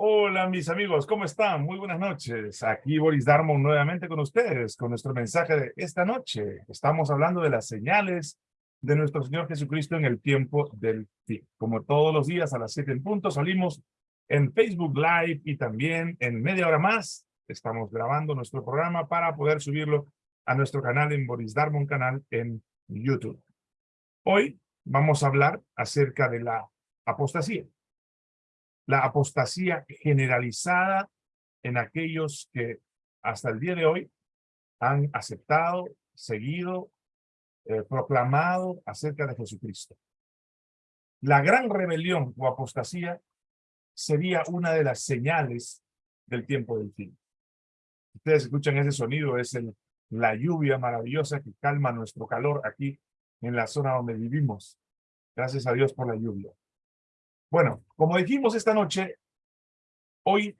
Hola mis amigos, ¿cómo están? Muy buenas noches. Aquí Boris Darmon nuevamente con ustedes con nuestro mensaje de esta noche. Estamos hablando de las señales de nuestro Señor Jesucristo en el tiempo del fin. Como todos los días a las 7 en punto salimos en Facebook Live y también en media hora más estamos grabando nuestro programa para poder subirlo a nuestro canal en Boris Darmon canal en YouTube. Hoy vamos a hablar acerca de la apostasía la apostasía generalizada en aquellos que hasta el día de hoy han aceptado, seguido, eh, proclamado acerca de Jesucristo. La gran rebelión o apostasía sería una de las señales del tiempo del fin. Ustedes escuchan ese sonido, es la lluvia maravillosa que calma nuestro calor aquí en la zona donde vivimos. Gracias a Dios por la lluvia. Bueno, como dijimos esta noche, hoy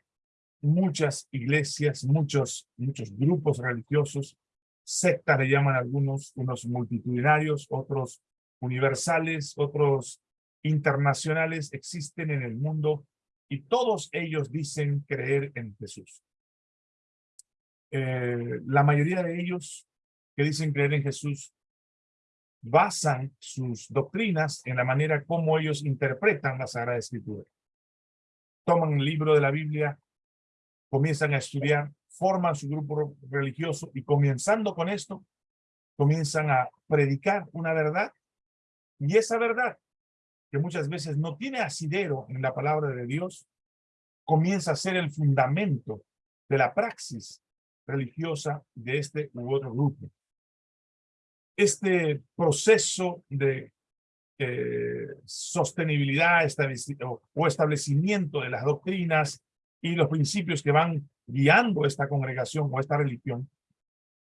muchas iglesias, muchos, muchos grupos religiosos, sectas le llaman algunos, unos multitudinarios, otros universales, otros internacionales existen en el mundo y todos ellos dicen creer en Jesús. Eh, la mayoría de ellos que dicen creer en Jesús basan sus doctrinas en la manera como ellos interpretan la Sagrada Escritura. Toman el libro de la Biblia, comienzan a estudiar, forman su grupo religioso y comenzando con esto, comienzan a predicar una verdad y esa verdad, que muchas veces no tiene asidero en la palabra de Dios, comienza a ser el fundamento de la praxis religiosa de este u otro grupo este proceso de eh, sostenibilidad o establecimiento de las doctrinas y los principios que van guiando esta congregación o esta religión,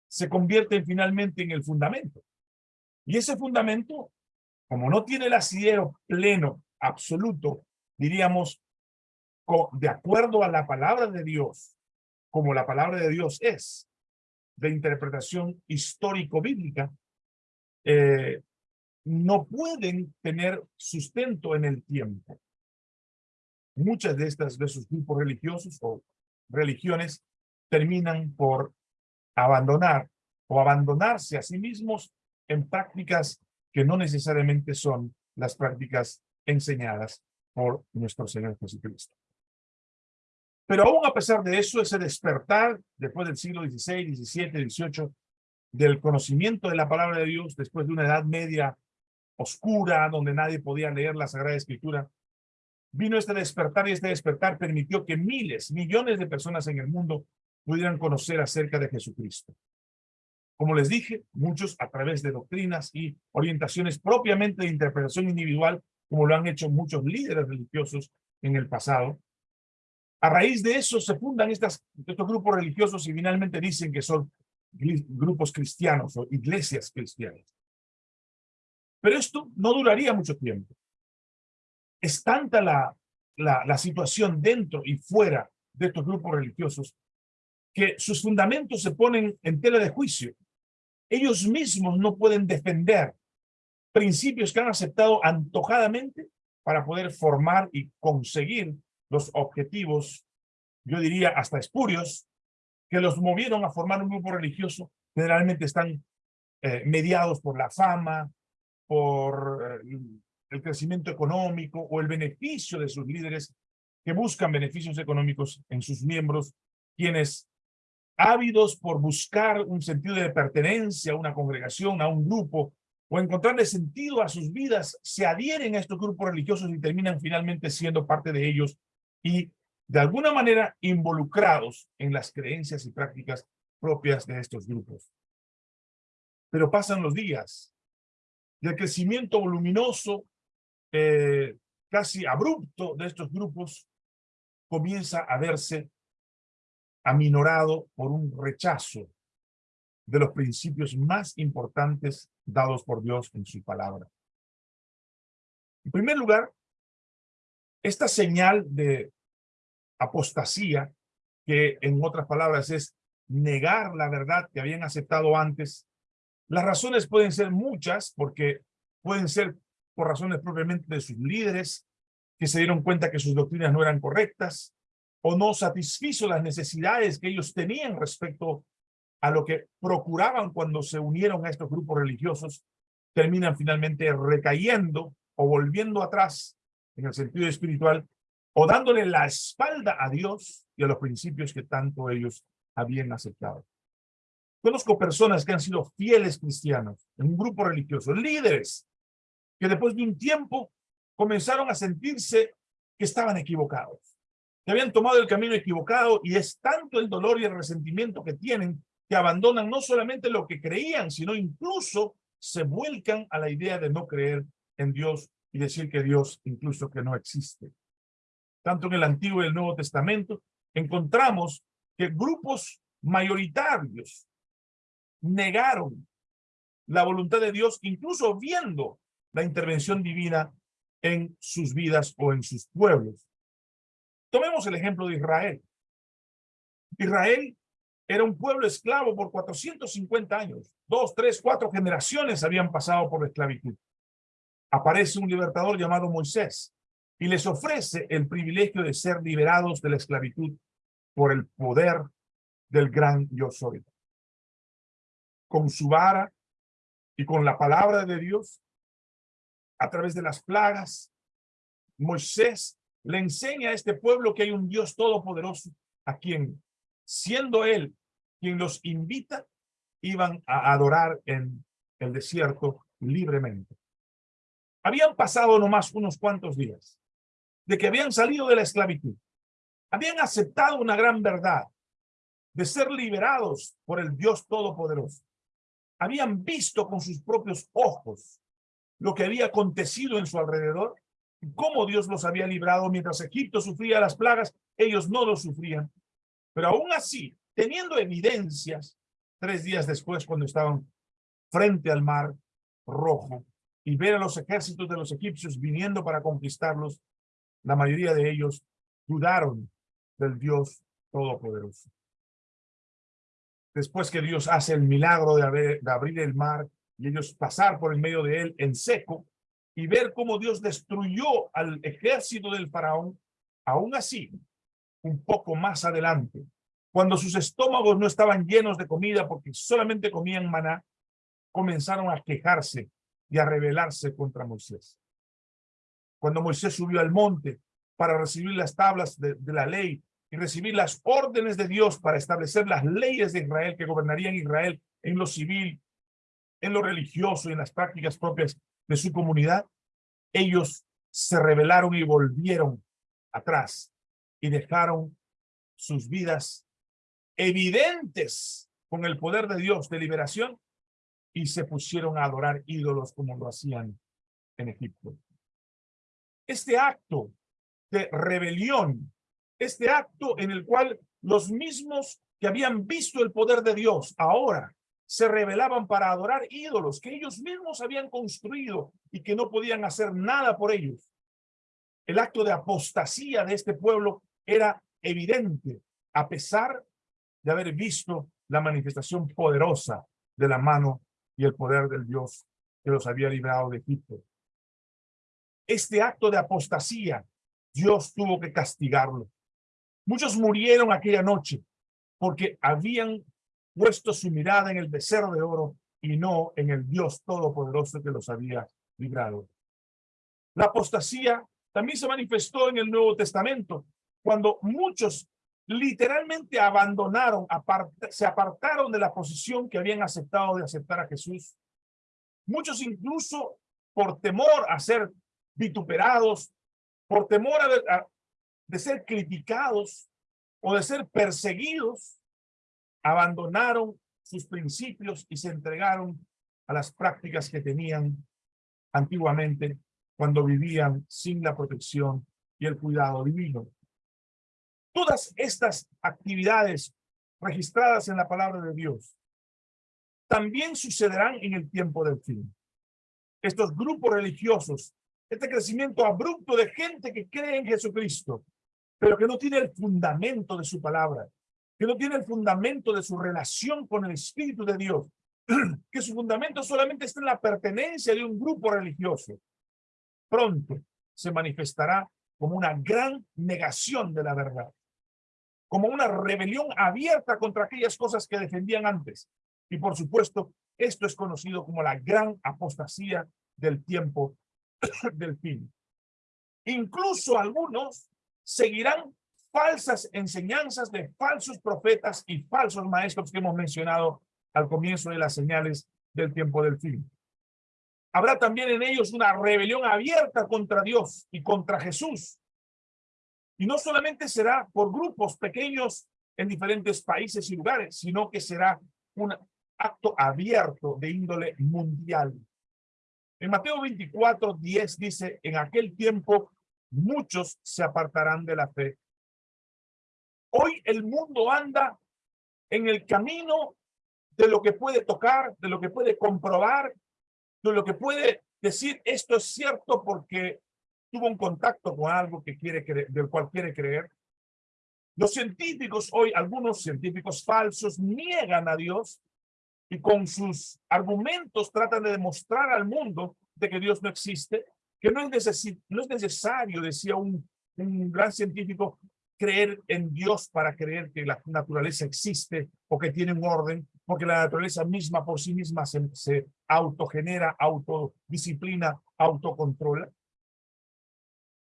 se convierte finalmente en el fundamento. Y ese fundamento, como no tiene el asidero pleno, absoluto, diríamos, de acuerdo a la palabra de Dios, como la palabra de Dios es, de interpretación histórico-bíblica, eh, no pueden tener sustento en el tiempo. Muchas de estas de sus grupos religiosos o religiones terminan por abandonar o abandonarse a sí mismos en prácticas que no necesariamente son las prácticas enseñadas por nuestro Señor Jesucristo. Pero aún a pesar de eso, ese despertar después del siglo XVI, XVII, XVIII, del conocimiento de la palabra de Dios después de una edad media oscura, donde nadie podía leer la Sagrada Escritura, vino este despertar y este despertar permitió que miles, millones de personas en el mundo pudieran conocer acerca de Jesucristo. Como les dije, muchos a través de doctrinas y orientaciones propiamente de interpretación individual, como lo han hecho muchos líderes religiosos en el pasado. A raíz de eso se fundan estos grupos religiosos y finalmente dicen que son grupos cristianos o iglesias cristianas. Pero esto no duraría mucho tiempo. Es tanta la, la, la situación dentro y fuera de estos grupos religiosos que sus fundamentos se ponen en tela de juicio. Ellos mismos no pueden defender principios que han aceptado antojadamente para poder formar y conseguir los objetivos, yo diría hasta espurios, que los movieron a formar un grupo religioso, generalmente están eh, mediados por la fama, por eh, el crecimiento económico o el beneficio de sus líderes que buscan beneficios económicos en sus miembros, quienes ávidos por buscar un sentido de pertenencia a una congregación, a un grupo, o encontrarle sentido a sus vidas, se adhieren a estos grupos religiosos y terminan finalmente siendo parte de ellos y de alguna manera involucrados en las creencias y prácticas propias de estos grupos. Pero pasan los días y el crecimiento voluminoso, eh, casi abrupto de estos grupos comienza a verse aminorado por un rechazo de los principios más importantes dados por Dios en su palabra. En primer lugar, esta señal de apostasía, que en otras palabras es negar la verdad que habían aceptado antes. Las razones pueden ser muchas, porque pueden ser por razones propiamente de sus líderes, que se dieron cuenta que sus doctrinas no eran correctas, o no satisfizo las necesidades que ellos tenían respecto a lo que procuraban cuando se unieron a estos grupos religiosos, terminan finalmente recayendo o volviendo atrás en el sentido espiritual o dándole la espalda a Dios y a los principios que tanto ellos habían aceptado. Conozco personas que han sido fieles cristianos en un grupo religioso, líderes, que después de un tiempo comenzaron a sentirse que estaban equivocados, que habían tomado el camino equivocado y es tanto el dolor y el resentimiento que tienen que abandonan no solamente lo que creían, sino incluso se vuelcan a la idea de no creer en Dios y decir que Dios incluso que no existe. Tanto en el Antiguo y el Nuevo Testamento encontramos que grupos mayoritarios negaron la voluntad de Dios, incluso viendo la intervención divina en sus vidas o en sus pueblos. Tomemos el ejemplo de Israel. Israel era un pueblo esclavo por 450 años. Dos, tres, cuatro generaciones habían pasado por la esclavitud. Aparece un libertador llamado Moisés y les ofrece el privilegio de ser liberados de la esclavitud por el poder del gran yo soy con su vara y con la palabra de Dios, a través de las plagas, Moisés le enseña a este pueblo que hay un Dios todopoderoso a quien, siendo él quien los invita, iban a adorar en el desierto libremente. Habían pasado nomás unos cuantos días de que habían salido de la esclavitud. Habían aceptado una gran verdad de ser liberados por el Dios Todopoderoso habían visto con sus propios ojos lo que había acontecido en su alrededor, cómo Dios los había librado mientras Egipto sufría las plagas, ellos no lo sufrían. Pero aún así, teniendo evidencias, tres días después cuando estaban frente al mar rojo y ver a los ejércitos de los egipcios viniendo para conquistarlos, la mayoría de ellos dudaron del Dios Todopoderoso después que Dios hace el milagro de, abrir el mar y ellos pasar por el medio de él en seco y ver cómo Dios destruyó al ejército del faraón, aún así, un poco más adelante, cuando sus estómagos no estaban llenos de comida porque solamente comían maná, comenzaron a quejarse y a rebelarse contra Moisés. Cuando Moisés subió al monte para recibir las tablas de la ley y recibir las órdenes de Dios para establecer las leyes de Israel que gobernarían Israel en lo civil, en lo religioso y en las prácticas propias de su comunidad, ellos se rebelaron y volvieron atrás y dejaron sus vidas evidentes con el poder de Dios de liberación y se pusieron a adorar ídolos como lo hacían en Egipto. Este acto de rebelión este acto en el cual los mismos que habían visto el poder de Dios ahora se rebelaban para adorar ídolos que ellos mismos habían construido y que no podían hacer nada por ellos. El acto de apostasía de este pueblo era evidente a pesar de haber visto la manifestación poderosa de la mano y el poder del Dios que los había librado de Egipto. Este acto de apostasía, Dios tuvo que castigarlo. Muchos murieron aquella noche porque habían puesto su mirada en el becerro de oro y no en el Dios Todopoderoso que los había librado. La apostasía también se manifestó en el Nuevo Testamento, cuando muchos literalmente abandonaron, se apartaron de la posición que habían aceptado de aceptar a Jesús. Muchos incluso por temor a ser vituperados, por temor a, de ser criticados o de ser perseguidos, abandonaron sus principios y se entregaron a las prácticas que tenían antiguamente cuando vivían sin la protección y el cuidado divino. Todas estas actividades registradas en la palabra de Dios también sucederán en el tiempo del fin. Estos grupos religiosos, este crecimiento abrupto de gente que cree en Jesucristo, pero que no tiene el fundamento de su palabra, que no tiene el fundamento de su relación con el Espíritu de Dios, que su fundamento solamente está en la pertenencia de un grupo religioso, pronto se manifestará como una gran negación de la verdad. como una rebelión abierta contra aquellas cosas que defendían antes. Y por supuesto, esto es conocido como la gran apostasía del tiempo del fin. Incluso algunos seguirán falsas enseñanzas de falsos profetas y falsos maestros que hemos mencionado al comienzo de las señales del tiempo del fin. Habrá también en ellos una rebelión abierta contra Dios y contra Jesús. Y no solamente será por grupos pequeños en diferentes países y lugares, sino que será un acto abierto de índole mundial. En Mateo 24, 10 dice, en aquel tiempo muchos se apartarán de la fe. Hoy el mundo anda en el camino de lo que puede tocar, de lo que puede comprobar, de lo que puede decir esto es cierto porque tuvo un contacto con algo que quiere del cual quiere creer. Los científicos hoy, algunos científicos falsos, niegan a Dios y con sus argumentos tratan de demostrar al mundo de que Dios no existe, que no es, no es necesario, decía un, un gran científico, creer en Dios para creer que la naturaleza existe o que tiene un orden, porque la naturaleza misma por sí misma se, se autogenera, autodisciplina, autocontrola.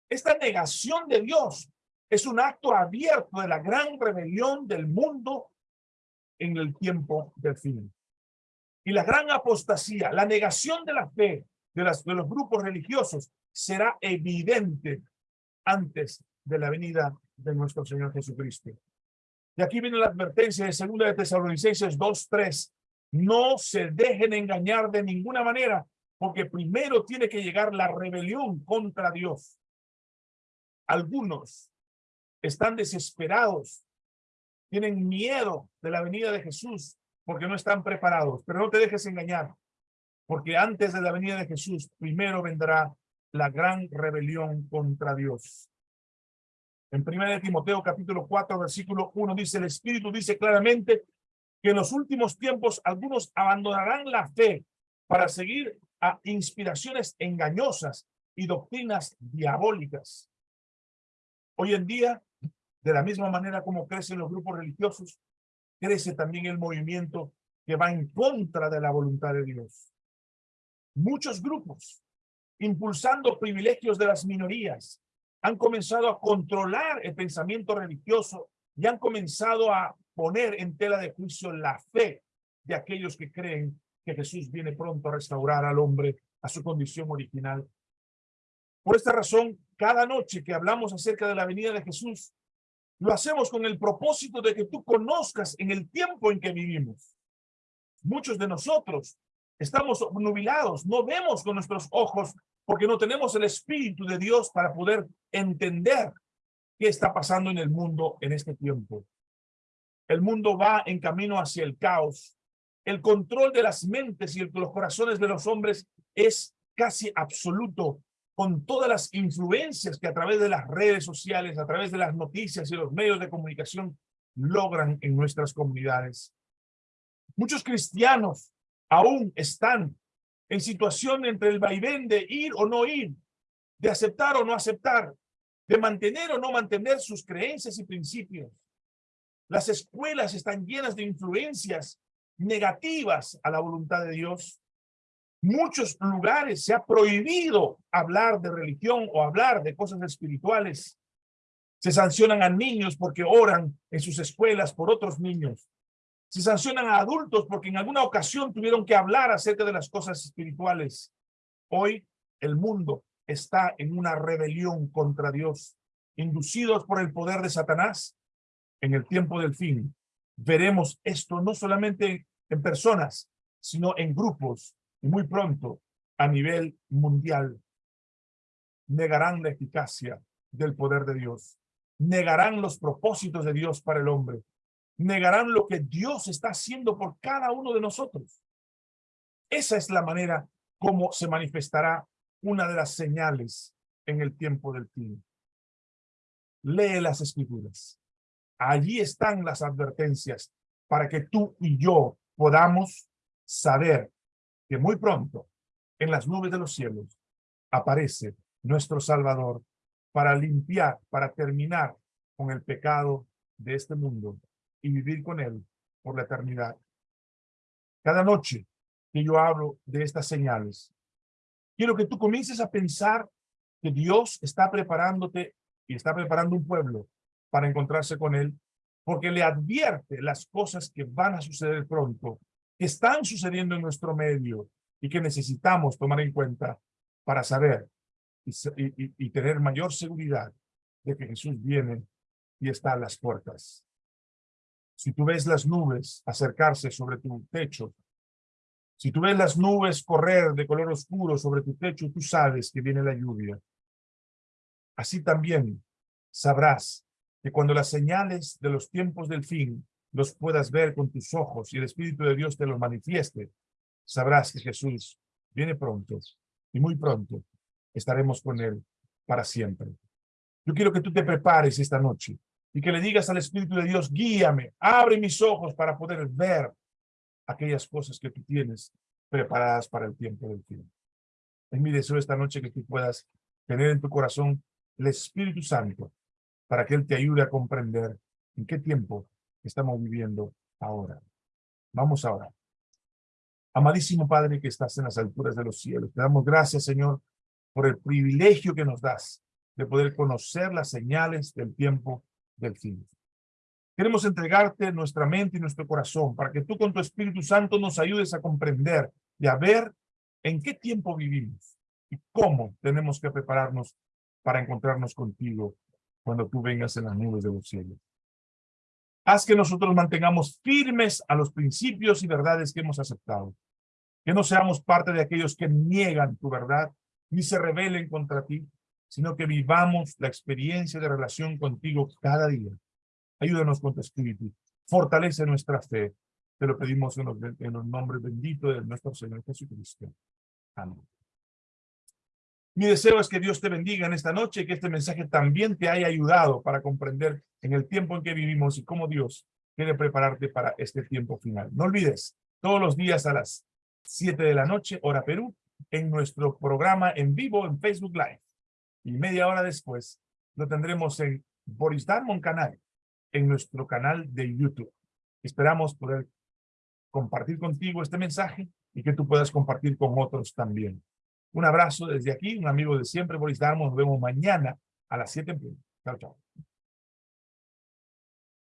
Esta negación de Dios es un acto abierto de la gran rebelión del mundo en el tiempo del fin. Y la gran apostasía, la negación de la fe de, los grupos religiosos será evidente antes de la venida de nuestro Señor Jesucristo. De aquí viene la advertencia de segunda de Tesalonicenses 2.3. No se dejen engañar de ninguna manera, porque primero tiene que llegar la rebelión contra Dios. Algunos están desesperados, tienen miedo de la venida de Jesús porque no están preparados, pero no te dejes engañar, porque antes de la venida de Jesús, primero vendrá la gran rebelión contra Dios. En 1 Timoteo capítulo 4 versículo 1 dice, el Espíritu dice claramente que en los últimos tiempos algunos abandonarán la fe para seguir a inspiraciones engañosas y doctrinas diabólicas. Hoy en día, de la misma manera como crecen los grupos religiosos, crece también el movimiento que va en contra de la voluntad de Dios. Muchos grupos, impulsando privilegios de las minorías, han comenzado a controlar el pensamiento religioso y han comenzado a poner en tela de juicio la fe de aquellos que creen que Jesús viene pronto a restaurar al hombre a su condición original. Por esta razón, cada noche que hablamos acerca de la venida de Jesús, lo hacemos con el propósito de que tú conozcas en el tiempo en que vivimos. Muchos de nosotros estamos nubilados, no vemos con nuestros ojos porque no tenemos el Espíritu de Dios para poder entender qué está pasando en el mundo en este tiempo. El mundo va en camino hacia el caos. El control de las mentes y los corazones de los hombres es casi absoluto con todas las influencias que a través de las redes sociales, a través de las noticias y los medios de comunicación logran en nuestras comunidades. Muchos cristianos aún están en situación entre el vaivén de ir o no ir, de aceptar o no aceptar, de mantener o no mantener sus creencias y principios. Las escuelas están llenas de influencias negativas a la voluntad de Dios. Muchos lugares se ha prohibido hablar de religión o hablar de cosas espirituales. Se sancionan a niños porque oran en sus escuelas por otros niños. Se sancionan a adultos porque en alguna ocasión tuvieron que hablar acerca de las cosas espirituales. Hoy el mundo está en una rebelión contra Dios, inducidos por el poder de Satanás. En el tiempo del fin, veremos esto no solamente en personas, sino en grupos y muy pronto a nivel mundial. Negarán la eficacia del poder de Dios. Negarán los propósitos de Dios para el hombre negarán lo que Dios está haciendo por cada uno de nosotros. Esa es la manera como se manifestará una de las señales en el tiempo del tiempo. Lee las escrituras. Allí están las advertencias para que tú y yo podamos saber que muy pronto en las nubes de los cielos aparece nuestro Salvador para limpiar, para terminar con el pecado de este mundo y vivir con Él por la eternidad. Cada noche que yo hablo de estas señales, quiero que tú comiences a pensar que Dios está preparándote y está preparando un pueblo para encontrarse con Él, porque le advierte las cosas que van a suceder pronto, están sucediendo en nuestro medio y que necesitamos tomar en cuenta para saber y, y tener mayor seguridad de que Jesús viene y está a las puertas. Si tú ves las nubes acercarse sobre tu techo, si tú ves las nubes correr de color oscuro sobre tu techo, tú sabes que viene la lluvia. Así también sabrás que cuando las señales de los tiempos del fin los puedas ver con tus ojos y el Espíritu de Dios te los manifieste, sabrás que Jesús viene pronto y muy pronto estaremos con Él para siempre. Yo quiero que tú te prepares esta noche y que le digas al Espíritu de Dios, guíame, abre mis ojos para poder ver aquellas cosas que tú tienes preparadas para el tiempo del fin. Es mi deseo esta noche que tú puedas tener en tu corazón el Espíritu Santo para que Él te ayude a comprender en qué tiempo estamos viviendo ahora. Vamos ahora. Amadísimo Padre que estás en las alturas de los cielos, te damos gracias, Señor, por el privilegio que nos das de poder conocer las señales del tiempo del fin. Queremos entregarte nuestra mente y nuestro corazón para que tú con tu Espíritu Santo nos ayudes a comprender y a ver en qué tiempo vivimos y cómo tenemos que prepararnos para encontrarnos contigo cuando tú vengas en las nubes de los cielos. Haz que nosotros mantengamos firmes a los principios y verdades que hemos aceptado. Que no seamos parte de aquellos que niegan tu verdad ni se rebelen contra ti, sino que vivamos la experiencia de relación contigo cada día. Ayúdanos con tu espíritu. Fortalece nuestra fe. Te lo pedimos en los, en los nombres benditos de nuestro Señor Jesucristo. Amén. Mi deseo es que Dios te bendiga en esta noche y que este mensaje también te haya ayudado para comprender en el tiempo en que vivimos y cómo Dios quiere prepararte para este tiempo final. No olvides, todos los días a las 7 de la noche, hora Perú, en nuestro programa en vivo en Facebook Live y media hora después lo tendremos en Boris Darmon Canal, en nuestro canal de YouTube. Esperamos poder compartir contigo este mensaje y que tú puedas compartir con otros también. Un abrazo desde aquí, un amigo de siempre, Boris Darmon. Nos vemos mañana a las 7 en punto. Chao, chao.